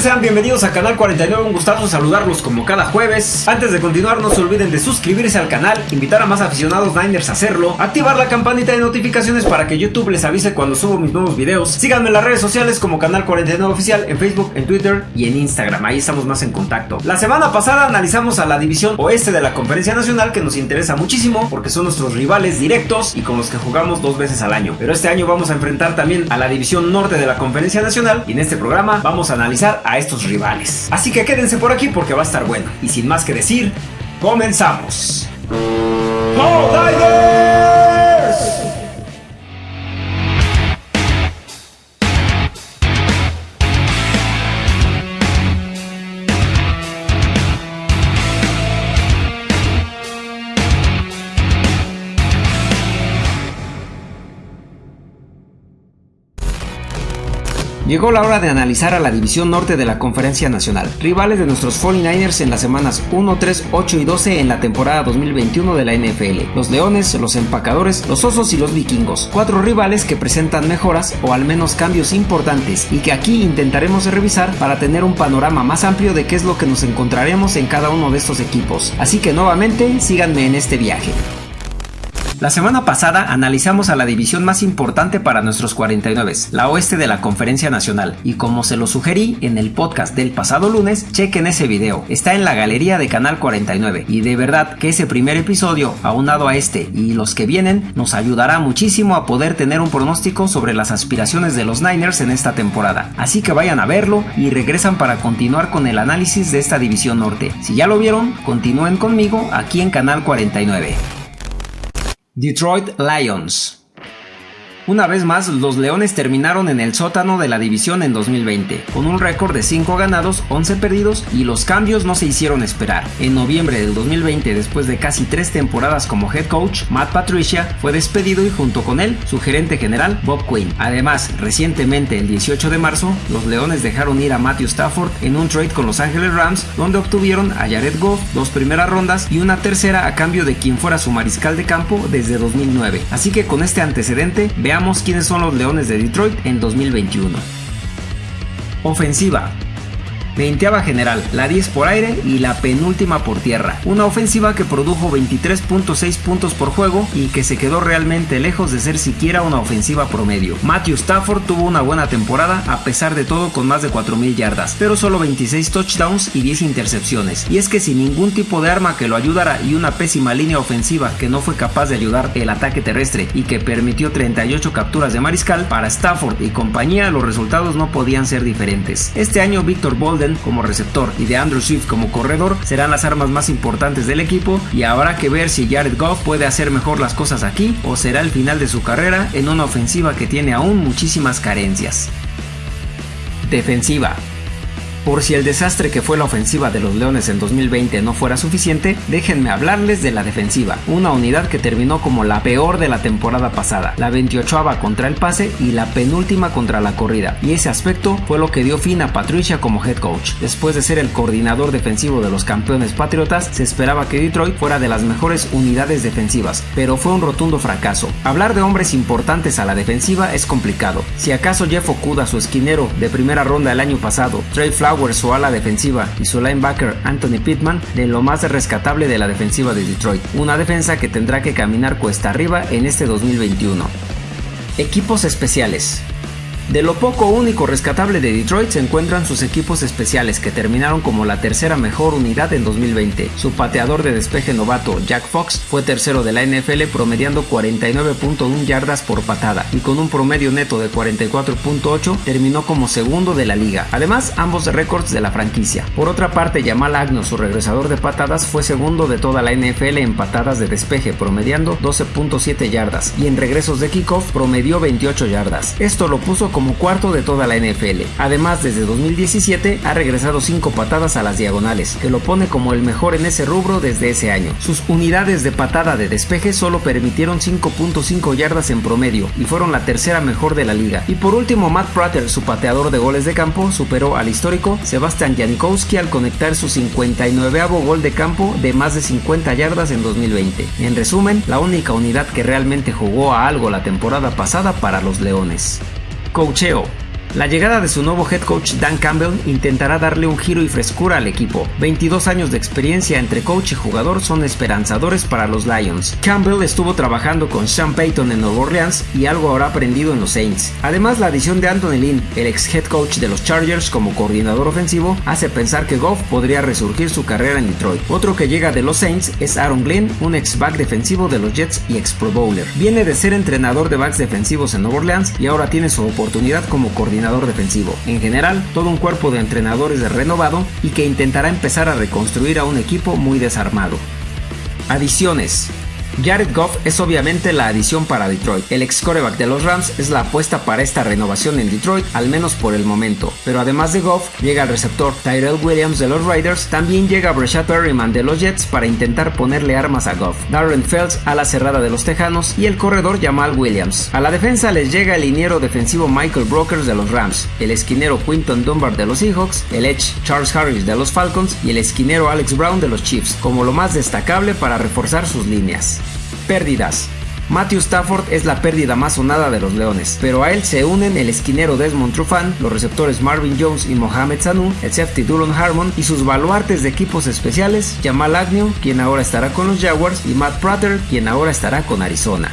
Sean bienvenidos a Canal 49, un gustazo saludarlos como cada jueves. Antes de continuar, no se olviden de suscribirse al canal, invitar a más aficionados Niners a hacerlo, activar la campanita de notificaciones para que YouTube les avise cuando subo mis nuevos videos. Síganme en las redes sociales como Canal 49 Oficial, en Facebook, en Twitter y en Instagram, ahí estamos más en contacto. La semana pasada analizamos a la división oeste de la Conferencia Nacional que nos interesa muchísimo porque son nuestros rivales directos y con los que jugamos dos veces al año. Pero este año vamos a enfrentar también a la división norte de la Conferencia Nacional y en este programa vamos a analizar a estos rivales. Así que quédense por aquí porque va a estar bueno. Y sin más que decir, comenzamos. Llegó la hora de analizar a la división norte de la Conferencia Nacional, rivales de nuestros 49ers en las semanas 1, 3, 8 y 12 en la temporada 2021 de la NFL. Los Leones, los Empacadores, los Osos y los Vikingos. Cuatro rivales que presentan mejoras o al menos cambios importantes y que aquí intentaremos revisar para tener un panorama más amplio de qué es lo que nos encontraremos en cada uno de estos equipos. Así que nuevamente síganme en este viaje. La semana pasada analizamos a la división más importante para nuestros 49, la oeste de la Conferencia Nacional, y como se lo sugerí en el podcast del pasado lunes, chequen ese video, está en la galería de Canal 49, y de verdad que ese primer episodio, aunado a este y los que vienen, nos ayudará muchísimo a poder tener un pronóstico sobre las aspiraciones de los Niners en esta temporada. Así que vayan a verlo y regresan para continuar con el análisis de esta división norte. Si ya lo vieron, continúen conmigo aquí en Canal 49. Detroit Lions una vez más, los Leones terminaron en el sótano de la división en 2020, con un récord de 5 ganados, 11 perdidos y los cambios no se hicieron esperar. En noviembre del 2020, después de casi 3 temporadas como head coach, Matt Patricia fue despedido y junto con él su gerente general Bob Quinn. Además, recientemente el 18 de marzo, los Leones dejaron ir a Matthew Stafford en un trade con Los Angeles Rams, donde obtuvieron a Jared Goff, dos primeras rondas y una tercera a cambio de quien fuera su mariscal de campo desde 2009. Así que con este antecedente, veamos Veamos quiénes son los Leones de Detroit en 2021. Ofensiva. Veinteava general, la 10 por aire y la penúltima por tierra. Una ofensiva que produjo 23.6 puntos por juego y que se quedó realmente lejos de ser siquiera una ofensiva promedio. Matthew Stafford tuvo una buena temporada a pesar de todo con más de 4.000 yardas, pero solo 26 touchdowns y 10 intercepciones. Y es que sin ningún tipo de arma que lo ayudara y una pésima línea ofensiva que no fue capaz de ayudar el ataque terrestre y que permitió 38 capturas de mariscal, para Stafford y compañía los resultados no podían ser diferentes. Este año Victor Bolden como receptor y de Andrew Swift como corredor serán las armas más importantes del equipo y habrá que ver si Jared Goff puede hacer mejor las cosas aquí o será el final de su carrera en una ofensiva que tiene aún muchísimas carencias. Defensiva. Por si el desastre que fue la ofensiva de los Leones en 2020 no fuera suficiente, déjenme hablarles de la defensiva, una unidad que terminó como la peor de la temporada pasada, la 28 contra el pase y la penúltima contra la corrida, y ese aspecto fue lo que dio fin a Patricia como head coach. Después de ser el coordinador defensivo de los campeones patriotas, se esperaba que Detroit fuera de las mejores unidades defensivas, pero fue un rotundo fracaso. Hablar de hombres importantes a la defensiva es complicado. Si acaso Jeff Okuda, su esquinero de primera ronda el año pasado, Trey Flowers su ala defensiva y su linebacker Anthony Pittman de lo más rescatable de la defensiva de Detroit, una defensa que tendrá que caminar cuesta arriba en este 2021. Equipos especiales. De lo poco único rescatable de Detroit se encuentran sus equipos especiales que terminaron como la tercera mejor unidad en 2020. Su pateador de despeje novato Jack Fox fue tercero de la NFL promediando 49.1 yardas por patada y con un promedio neto de 44.8 terminó como segundo de la liga. Además, ambos récords de la franquicia. Por otra parte, Jamal Agnew, su regresador de patadas, fue segundo de toda la NFL en patadas de despeje promediando 12.7 yardas y en regresos de kickoff promedió 28 yardas. Esto lo puso como cuarto de toda la NFL. Además, desde 2017 ha regresado 5 patadas a las diagonales, que lo pone como el mejor en ese rubro desde ese año. Sus unidades de patada de despeje solo permitieron 5.5 yardas en promedio y fueron la tercera mejor de la liga. Y por último, Matt Prater, su pateador de goles de campo, superó al histórico Sebastian Janikowski al conectar su 59 gol de campo de más de 50 yardas en 2020. En resumen, la única unidad que realmente jugó a algo la temporada pasada para los Leones. Cocheo La llegada de su nuevo head coach Dan Campbell intentará darle un giro y frescura al equipo. 22 años de experiencia entre coach y jugador son esperanzadores para los Lions. Campbell estuvo trabajando con Sean Payton en Nueva Orleans y algo habrá aprendido en los Saints. Además, la adición de Anthony Lynn, el ex head coach de los Chargers como coordinador ofensivo, hace pensar que Goff podría resurgir su carrera en Detroit. Otro que llega de los Saints es Aaron Glenn, un ex back defensivo de los Jets y ex Pro Bowler. Viene de ser entrenador de backs defensivos en Nueva Orleans y ahora tiene su oportunidad como coordinador defensivo. En general, todo un cuerpo de entrenadores de renovado y que intentará empezar a reconstruir a un equipo muy desarmado. Adiciones. Jared Goff es obviamente la adición para Detroit. El ex coreback de los Rams es la apuesta para esta renovación en Detroit, al menos por el momento. Pero además de Goff, llega el receptor Tyrell Williams de los Raiders, también llega Breshad Perryman de los Jets para intentar ponerle armas a Goff. Darren Fells a la cerrada de los Tejanos y el corredor Jamal Williams. A la defensa les llega el liniero defensivo Michael Brokers de los Rams, el esquinero Quinton Dunbar de los Seahawks, el edge Charles Harris de los Falcons y el esquinero Alex Brown de los Chiefs, como lo más destacable para reforzar sus líneas. Pérdidas. Matthew Stafford es la pérdida más sonada de los Leones, pero a él se unen el esquinero Desmond Trufant, los receptores Marvin Jones y Mohamed Sanu, el safety Duron Harmon y sus baluartes de equipos especiales Jamal Agnew, quien ahora estará con los Jaguars, y Matt Prater, quien ahora estará con Arizona.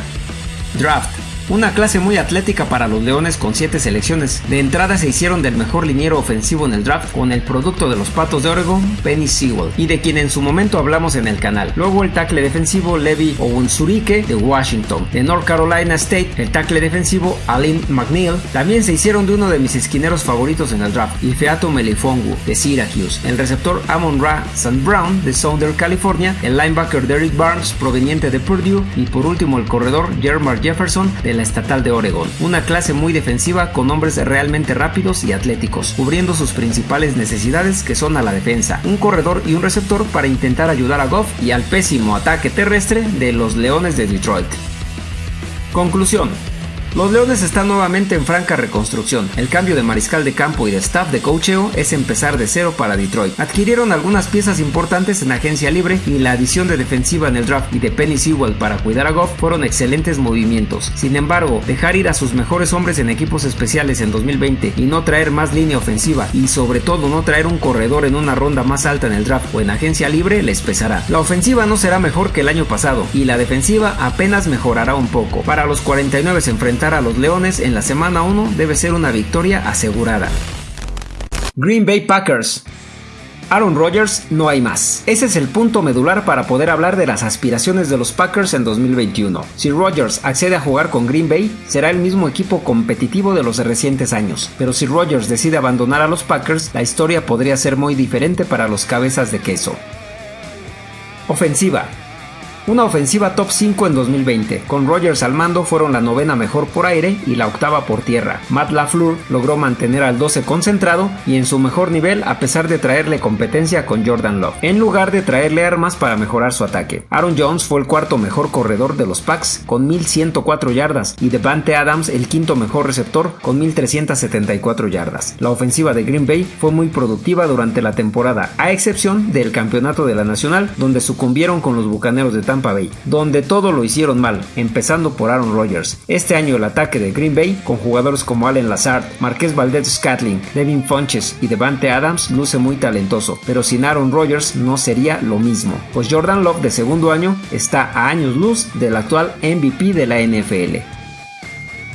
Draft. Una clase muy atlética para los Leones con 7 selecciones. De entrada se hicieron del mejor liniero ofensivo en el draft con el producto de los Patos de Oregon, Penny Sewell, y de quien en su momento hablamos en el canal. Luego el tackle defensivo Levi Owunsurike de Washington. De North Carolina State, el tackle defensivo Alin McNeil. También se hicieron de uno de mis esquineros favoritos en el draft, Ifeato Melifongu de Syracuse. El receptor Amon Ra St. Brown de Southern California. El linebacker Derek Barnes proveniente de Purdue. Y por último el corredor Jermar Jefferson de la estatal de Oregon, una clase muy defensiva con hombres realmente rápidos y atléticos, cubriendo sus principales necesidades que son a la defensa, un corredor y un receptor para intentar ayudar a Goff y al pésimo ataque terrestre de los Leones de Detroit. Conclusión. Los Leones están nuevamente en franca reconstrucción. El cambio de mariscal de campo y de staff de coacheo es empezar de cero para Detroit. Adquirieron algunas piezas importantes en agencia libre y la adición de defensiva en el draft y de Penny Sewell para cuidar a Goff fueron excelentes movimientos. Sin embargo, dejar ir a sus mejores hombres en equipos especiales en 2020 y no traer más línea ofensiva y sobre todo no traer un corredor en una ronda más alta en el draft o en agencia libre les pesará. La ofensiva no será mejor que el año pasado y la defensiva apenas mejorará un poco. Para los 49 se a los Leones en la semana 1 debe ser una victoria asegurada. Green Bay Packers Aaron Rodgers no hay más. Ese es el punto medular para poder hablar de las aspiraciones de los Packers en 2021. Si Rodgers accede a jugar con Green Bay, será el mismo equipo competitivo de los recientes años. Pero si Rodgers decide abandonar a los Packers, la historia podría ser muy diferente para los cabezas de queso. Ofensiva. Una ofensiva top 5 en 2020. Con Rogers al mando fueron la novena mejor por aire y la octava por tierra. Matt LaFleur logró mantener al 12 concentrado y en su mejor nivel a pesar de traerle competencia con Jordan Love, en lugar de traerle armas para mejorar su ataque. Aaron Jones fue el cuarto mejor corredor de los Packs con 1104 yardas y Devante Adams el quinto mejor receptor con 1374 yardas. La ofensiva de Green Bay fue muy productiva durante la temporada, a excepción del campeonato de la Nacional, donde sucumbieron con los Bucaneros de Tampa Bay, donde todo lo hicieron mal, empezando por Aaron Rodgers. Este año el ataque de Green Bay, con jugadores como Allen Lazard, Marqués Valdez Scatling, Devin Funches y Devante Adams, luce muy talentoso, pero sin Aaron Rodgers no sería lo mismo, pues Jordan Love de segundo año está a años luz del actual MVP de la NFL.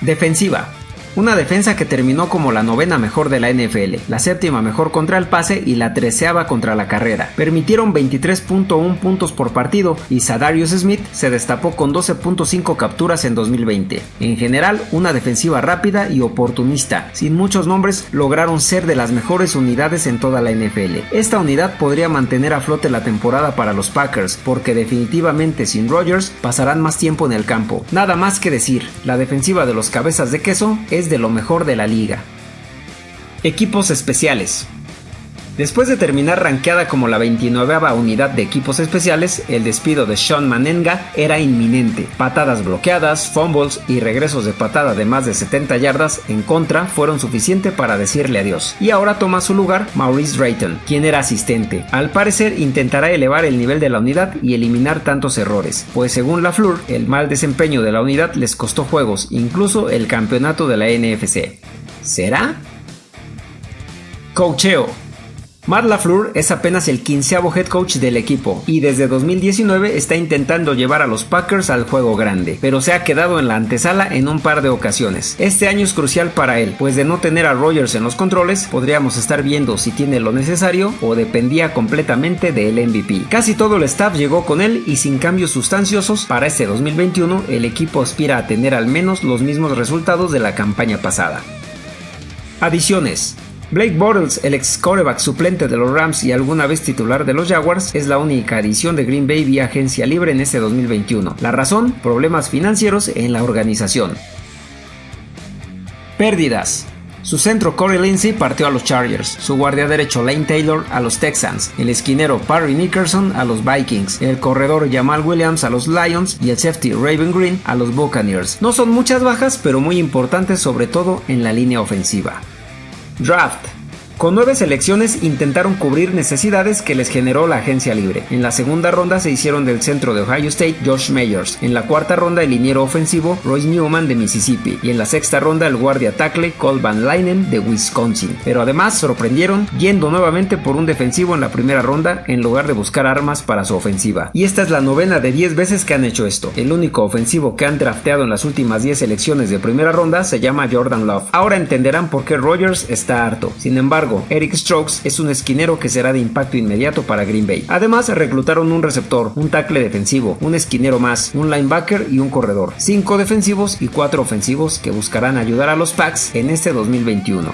Defensiva. Una defensa que terminó como la novena mejor de la NFL, la séptima mejor contra el pase y la treceava contra la carrera. Permitieron 23.1 puntos por partido y Sadarius Smith se destapó con 12.5 capturas en 2020. En general, una defensiva rápida y oportunista. Sin muchos nombres, lograron ser de las mejores unidades en toda la NFL. Esta unidad podría mantener a flote la temporada para los Packers, porque definitivamente sin Rodgers pasarán más tiempo en el campo. Nada más que decir, la defensiva de los cabezas de queso es de lo mejor de la liga. Equipos especiales. Después de terminar rankeada como la 29 unidad de equipos especiales, el despido de Sean Manenga era inminente. Patadas bloqueadas, fumbles y regresos de patada de más de 70 yardas en contra fueron suficientes para decirle adiós. Y ahora toma su lugar Maurice Drayton, quien era asistente. Al parecer intentará elevar el nivel de la unidad y eliminar tantos errores, pues según la Fleur, el mal desempeño de la unidad les costó juegos, incluso el campeonato de la NFC. ¿Será? Coacheo Matt LaFleur es apenas el quinceavo head coach del equipo y desde 2019 está intentando llevar a los Packers al juego grande, pero se ha quedado en la antesala en un par de ocasiones. Este año es crucial para él, pues de no tener a Rogers en los controles, podríamos estar viendo si tiene lo necesario o dependía completamente del MVP. Casi todo el staff llegó con él y sin cambios sustanciosos, para este 2021 el equipo aspira a tener al menos los mismos resultados de la campaña pasada. Adiciones. Blake Bortles, el ex coreback suplente de los Rams y alguna vez titular de los Jaguars, es la única adición de Green Bay vía agencia libre en este 2021. La razón, problemas financieros en la organización. Pérdidas. Su centro Corey Lindsey partió a los Chargers, su guardia derecho Lane Taylor a los Texans, el esquinero Parry Nickerson a los Vikings, el corredor Jamal Williams a los Lions y el safety Raven Green a los Buccaneers. No son muchas bajas, pero muy importantes sobre todo en la línea ofensiva. Draft con nueve selecciones intentaron cubrir necesidades que les generó la agencia libre. En la segunda ronda se hicieron del centro de Ohio State Josh Meyers. En la cuarta ronda el liniero ofensivo Royce Newman de Mississippi. Y en la sexta ronda el guardia tackle Cole Van Leinen de Wisconsin. Pero además sorprendieron yendo nuevamente por un defensivo en la primera ronda en lugar de buscar armas para su ofensiva. Y esta es la novena de 10 veces que han hecho esto. El único ofensivo que han drafteado en las últimas 10 selecciones de primera ronda se llama Jordan Love. Ahora entenderán por qué Rogers está harto. Sin embargo, Eric Strokes es un esquinero que será de impacto inmediato para Green Bay. Además, reclutaron un receptor, un tackle defensivo, un esquinero más, un linebacker y un corredor. Cinco defensivos y cuatro ofensivos que buscarán ayudar a los Packs en este 2021.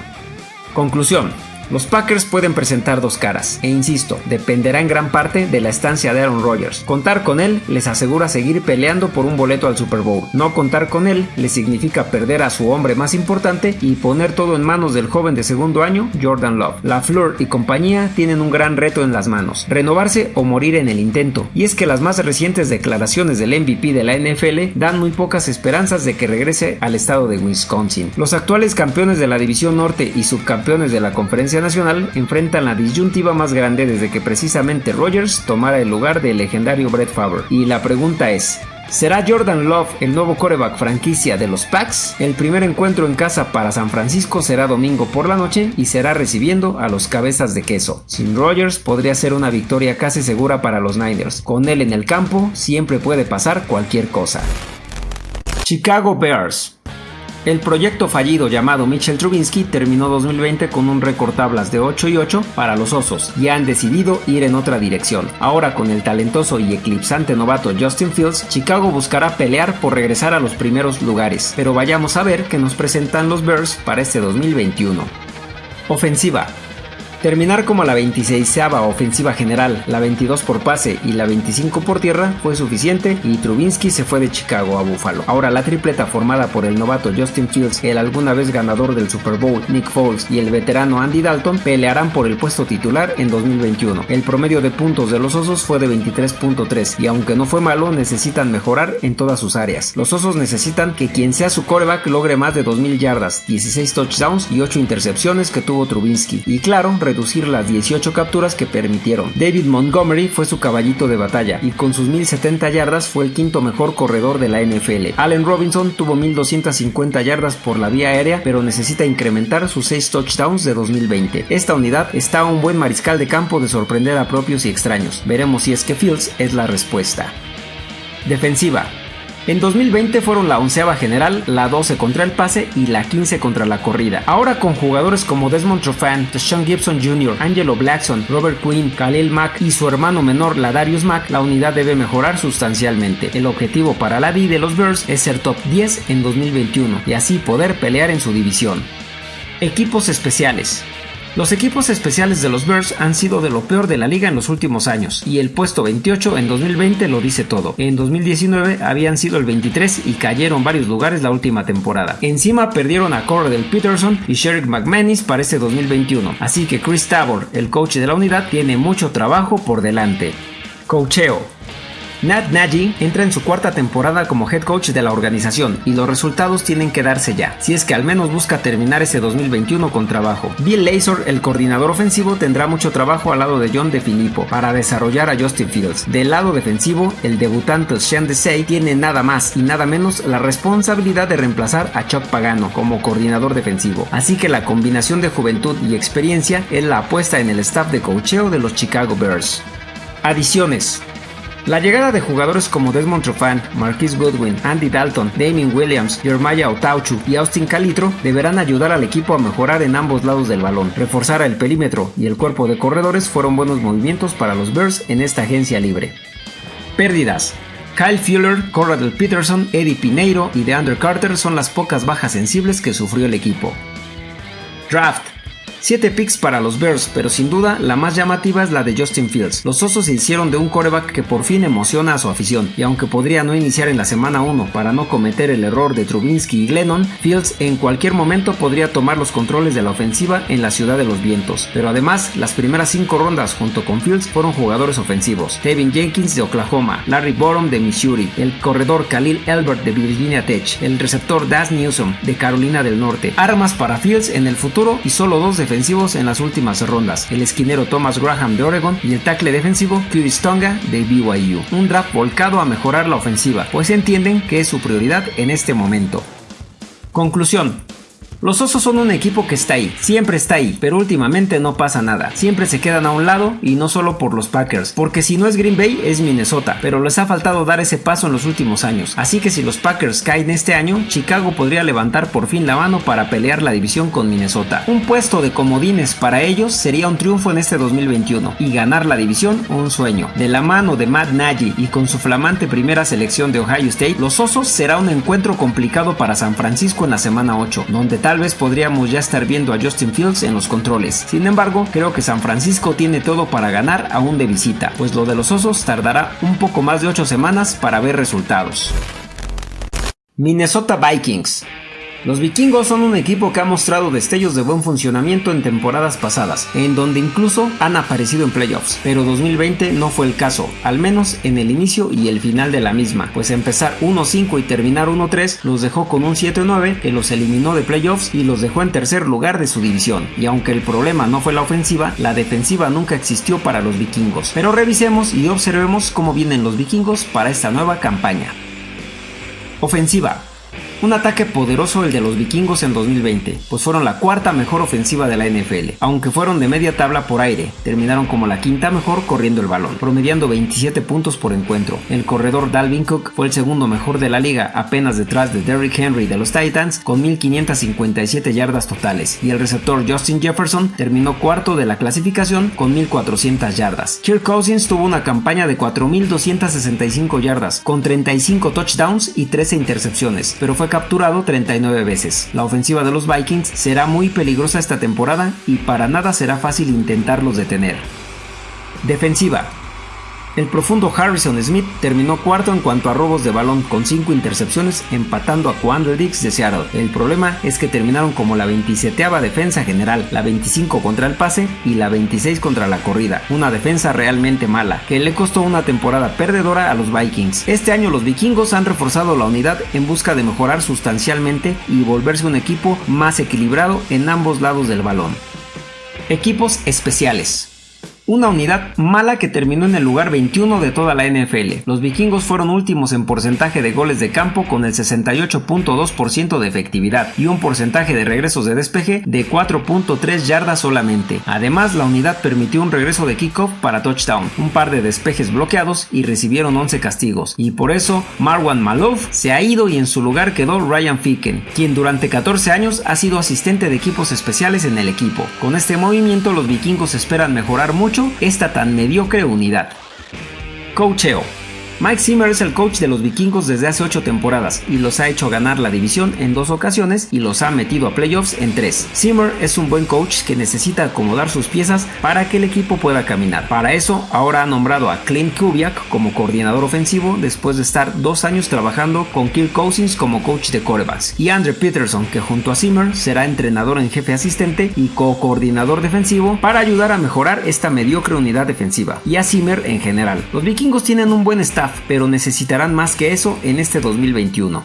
Conclusión. Los Packers pueden presentar dos caras, e insisto, dependerá en gran parte de la estancia de Aaron Rodgers. Contar con él les asegura seguir peleando por un boleto al Super Bowl. No contar con él le significa perder a su hombre más importante y poner todo en manos del joven de segundo año, Jordan Love. La Fleur y compañía tienen un gran reto en las manos, renovarse o morir en el intento. Y es que las más recientes declaraciones del MVP de la NFL dan muy pocas esperanzas de que regrese al estado de Wisconsin. Los actuales campeones de la División Norte y subcampeones de la Conferencia Nacional enfrentan la disyuntiva más grande desde que precisamente Rogers tomara el lugar del legendario Brett Favre. Y la pregunta es, ¿Será Jordan Love el nuevo coreback franquicia de los Packs? El primer encuentro en casa para San Francisco será domingo por la noche y será recibiendo a los cabezas de queso. Sin Rogers podría ser una victoria casi segura para los Niners. Con él en el campo siempre puede pasar cualquier cosa. Chicago Bears el proyecto fallido llamado Mitchell Trubinsky terminó 2020 con un récord tablas de 8 y 8 para los Osos y han decidido ir en otra dirección. Ahora con el talentoso y eclipsante novato Justin Fields, Chicago buscará pelear por regresar a los primeros lugares, pero vayamos a ver qué nos presentan los Bears para este 2021. Ofensiva. Terminar como la 26 ofensiva general, la 22 por pase y la 25 por tierra fue suficiente y Trubinsky se fue de Chicago a Buffalo. Ahora la tripleta formada por el novato Justin Fields, el alguna vez ganador del Super Bowl Nick Foles y el veterano Andy Dalton pelearán por el puesto titular en 2021. El promedio de puntos de los Osos fue de 23.3 y aunque no fue malo necesitan mejorar en todas sus áreas. Los Osos necesitan que quien sea su coreback logre más de 2000 yardas, 16 touchdowns y 8 intercepciones que tuvo Trubinsky. Y claro, reducir las 18 capturas que permitieron. David Montgomery fue su caballito de batalla y con sus 1070 yardas fue el quinto mejor corredor de la NFL. Allen Robinson tuvo 1250 yardas por la vía aérea, pero necesita incrementar sus 6 touchdowns de 2020. Esta unidad está a un buen mariscal de campo de sorprender a propios y extraños. Veremos si es que Fields es la respuesta. Defensiva. En 2020 fueron la onceava general, la 12 contra el pase y la 15 contra la corrida. Ahora con jugadores como Desmond Trofan, Sean Gibson Jr., Angelo Blackson, Robert Quinn, Khalil Mack y su hermano menor Ladarius Mack, la unidad debe mejorar sustancialmente. El objetivo para la D de los Bears es ser top 10 en 2021 y así poder pelear en su división. Equipos especiales. Los equipos especiales de los Bears han sido de lo peor de la liga en los últimos años, y el puesto 28 en 2020 lo dice todo. En 2019 habían sido el 23 y cayeron varios lugares la última temporada. Encima perdieron a Cordell Peterson y Sherrick McManus para este 2021, así que Chris Tabor, el coach de la unidad, tiene mucho trabajo por delante. Coacheo Nat Nagy entra en su cuarta temporada como head coach de la organización y los resultados tienen que darse ya, si es que al menos busca terminar ese 2021 con trabajo. Bill Lazor, el coordinador ofensivo, tendrá mucho trabajo al lado de John DeFilippo para desarrollar a Justin Fields. Del lado defensivo, el debutante Sean Desai tiene nada más y nada menos la responsabilidad de reemplazar a Chuck Pagano como coordinador defensivo. Así que la combinación de juventud y experiencia es la apuesta en el staff de coacheo de los Chicago Bears. Adiciones. La llegada de jugadores como Desmond Trufant, Marquis Goodwin, Andy Dalton, Damien Williams, Jeremiah Otauchu y Austin Calitro deberán ayudar al equipo a mejorar en ambos lados del balón. Reforzar el perímetro y el cuerpo de corredores fueron buenos movimientos para los Bears en esta agencia libre. Pérdidas. Kyle Fuller, Corradell Peterson, Eddie Pineiro y DeAndre Carter son las pocas bajas sensibles que sufrió el equipo. Draft. 7 picks para los Bears, pero sin duda la más llamativa es la de Justin Fields. Los Osos se hicieron de un coreback que por fin emociona a su afición, y aunque podría no iniciar en la semana 1 para no cometer el error de Trubinsky y Glennon, Fields en cualquier momento podría tomar los controles de la ofensiva en la ciudad de los vientos. Pero además, las primeras 5 rondas junto con Fields fueron jugadores ofensivos. Tevin Jenkins de Oklahoma, Larry Borom de Missouri, el corredor Khalil Elbert de Virginia Tech, el receptor Das Newsom de Carolina del Norte. Armas para Fields en el futuro y solo dos en las últimas rondas, el esquinero Thomas Graham de Oregon y el tackle defensivo Curtis Tonga de BYU. Un draft volcado a mejorar la ofensiva, pues entienden que es su prioridad en este momento. Conclusión. Los Osos son un equipo que está ahí, siempre está ahí, pero últimamente no pasa nada. Siempre se quedan a un lado y no solo por los Packers, porque si no es Green Bay es Minnesota, pero les ha faltado dar ese paso en los últimos años. Así que si los Packers caen este año, Chicago podría levantar por fin la mano para pelear la división con Minnesota. Un puesto de comodines para ellos sería un triunfo en este 2021 y ganar la división un sueño. De la mano de Matt Nagy y con su flamante primera selección de Ohio State, los Osos será un encuentro complicado para San Francisco en la semana 8, donde tal vez podríamos ya estar viendo a Justin Fields en los controles. Sin embargo, creo que San Francisco tiene todo para ganar aún de visita, pues lo de los Osos tardará un poco más de 8 semanas para ver resultados. Minnesota Vikings los vikingos son un equipo que ha mostrado destellos de buen funcionamiento en temporadas pasadas, en donde incluso han aparecido en playoffs, pero 2020 no fue el caso, al menos en el inicio y el final de la misma, pues empezar 1-5 y terminar 1-3 los dejó con un 7-9 que los eliminó de playoffs y los dejó en tercer lugar de su división, y aunque el problema no fue la ofensiva, la defensiva nunca existió para los vikingos. Pero revisemos y observemos cómo vienen los vikingos para esta nueva campaña. Ofensiva. Un ataque poderoso el de los vikingos en 2020, pues fueron la cuarta mejor ofensiva de la NFL, aunque fueron de media tabla por aire, terminaron como la quinta mejor corriendo el balón, promediando 27 puntos por encuentro. El corredor Dalvin Cook fue el segundo mejor de la liga, apenas detrás de Derrick Henry de los Titans, con 1557 yardas totales, y el receptor Justin Jefferson terminó cuarto de la clasificación con 1400 yardas. Kirk Cousins tuvo una campaña de 4265 yardas, con 35 touchdowns y 13 intercepciones, pero fue capturado 39 veces. La ofensiva de los Vikings será muy peligrosa esta temporada y para nada será fácil intentarlos detener. Defensiva. El profundo Harrison Smith terminó cuarto en cuanto a robos de balón con 5 intercepciones empatando a Quandre Dix de Seattle. El problema es que terminaron como la 27 defensa general, la 25 contra el pase y la 26 contra la corrida. Una defensa realmente mala, que le costó una temporada perdedora a los Vikings. Este año los vikingos han reforzado la unidad en busca de mejorar sustancialmente y volverse un equipo más equilibrado en ambos lados del balón. Equipos especiales. Una unidad mala que terminó en el lugar 21 de toda la NFL. Los vikingos fueron últimos en porcentaje de goles de campo con el 68.2% de efectividad y un porcentaje de regresos de despeje de 4.3 yardas solamente. Además, la unidad permitió un regreso de kickoff para touchdown, un par de despejes bloqueados y recibieron 11 castigos. Y por eso, Marwan Malov se ha ido y en su lugar quedó Ryan Ficken, quien durante 14 años ha sido asistente de equipos especiales en el equipo. Con este movimiento, los vikingos esperan mejorar mucho esta tan mediocre unidad. Coacheo Mike Zimmer es el coach de los vikingos desde hace 8 temporadas y los ha hecho ganar la división en dos ocasiones y los ha metido a playoffs en 3. Zimmer es un buen coach que necesita acomodar sus piezas para que el equipo pueda caminar. Para eso, ahora ha nombrado a Clint Kubiak como coordinador ofensivo después de estar dos años trabajando con Kirk Cousins como coach de corebacks y Andre Peterson que junto a Zimmer será entrenador en jefe asistente y co-coordinador defensivo para ayudar a mejorar esta mediocre unidad defensiva y a Zimmer en general. Los vikingos tienen un buen estado pero necesitarán más que eso en este 2021.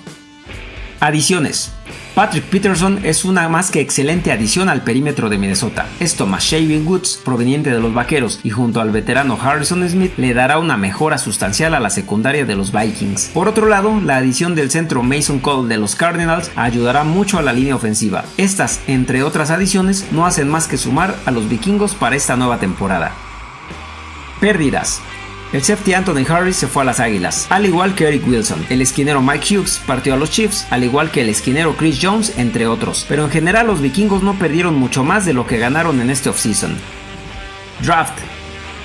Adiciones. Patrick Peterson es una más que excelente adición al perímetro de Minnesota. Esto más Shaving Woods, proveniente de los Vaqueros, y junto al veterano Harrison Smith le dará una mejora sustancial a la secundaria de los Vikings. Por otro lado, la adición del centro Mason Cole de los Cardinals ayudará mucho a la línea ofensiva. Estas, entre otras adiciones, no hacen más que sumar a los vikingos para esta nueva temporada. Pérdidas. El safety Anthony Harris se fue a las Águilas, al igual que Eric Wilson. El esquinero Mike Hughes partió a los Chiefs, al igual que el esquinero Chris Jones, entre otros. Pero en general los vikingos no perdieron mucho más de lo que ganaron en este offseason. Draft.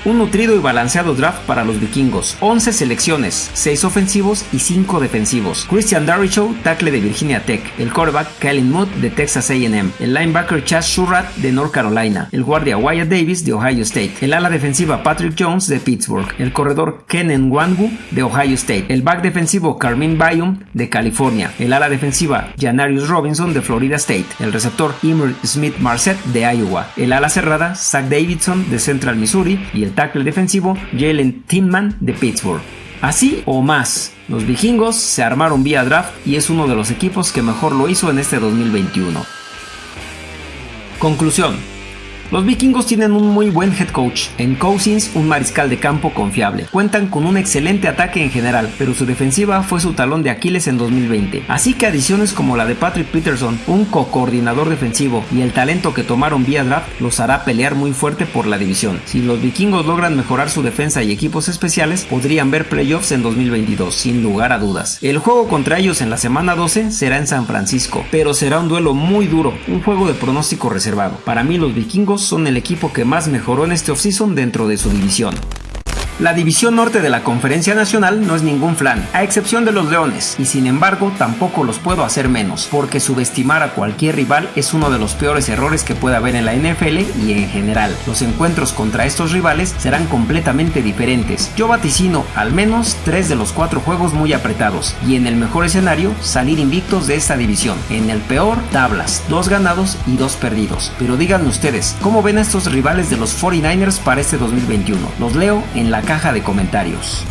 Un nutrido y balanceado draft para los vikingos. 11 selecciones, 6 ofensivos y 5 defensivos. Christian Darrichow, tackle de Virginia Tech. El quarterback Kellen Mood de Texas A&M. El linebacker Chas Surratt de North Carolina. El guardia Wyatt Davis de Ohio State. El ala defensiva Patrick Jones de Pittsburgh. El corredor Ken Wangu de Ohio State. El back defensivo Carmine Byum de California. El ala defensiva Janarius Robinson de Florida State. El receptor Emer Smith Marset de Iowa. El ala cerrada Zach Davidson de Central Missouri. Y el tackle defensivo Jalen Tinman de Pittsburgh. Así o más, los vikingos se armaron vía draft y es uno de los equipos que mejor lo hizo en este 2021. Conclusión. Los vikingos tienen un muy buen head coach, en Cousins un mariscal de campo confiable. Cuentan con un excelente ataque en general, pero su defensiva fue su talón de Aquiles en 2020. Así que adiciones como la de Patrick Peterson, un co-coordinador defensivo y el talento que tomaron vía draft los hará pelear muy fuerte por la división. Si los vikingos logran mejorar su defensa y equipos especiales, podrían ver playoffs en 2022, sin lugar a dudas. El juego contra ellos en la semana 12 será en San Francisco, pero será un duelo muy duro, un juego de pronóstico reservado. Para mí los vikingos son el equipo que más mejoró en este offseason dentro de su división. La división norte de la Conferencia Nacional no es ningún flan, a excepción de los Leones, y sin embargo tampoco los puedo hacer menos, porque subestimar a cualquier rival es uno de los peores errores que puede haber en la NFL y en general. Los encuentros contra estos rivales serán completamente diferentes. Yo vaticino al menos tres de los cuatro juegos muy apretados, y en el mejor escenario salir invictos de esta división. En el peor, tablas, dos ganados y dos perdidos. Pero díganme ustedes, ¿cómo ven estos rivales de los 49ers para este 2021? Los leo en la caja de comentarios.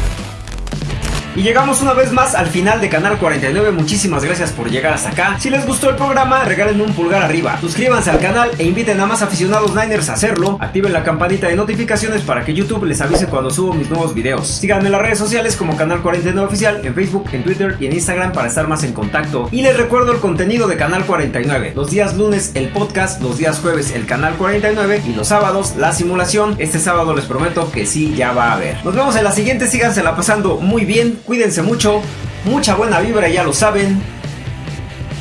Y llegamos una vez más al final de Canal 49. Muchísimas gracias por llegar hasta acá. Si les gustó el programa, regálenme un pulgar arriba. Suscríbanse al canal e inviten a más aficionados Niners a hacerlo. Activen la campanita de notificaciones para que YouTube les avise cuando subo mis nuevos videos. Síganme en las redes sociales como Canal 49 Oficial, en Facebook, en Twitter y en Instagram para estar más en contacto. Y les recuerdo el contenido de Canal 49. Los días lunes el podcast, los días jueves el Canal 49 y los sábados la simulación. Este sábado les prometo que sí ya va a haber. Nos vemos en la siguiente. Síganse la pasando muy bien cuídense mucho, mucha buena vibra, ya lo saben.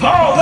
¡Oh,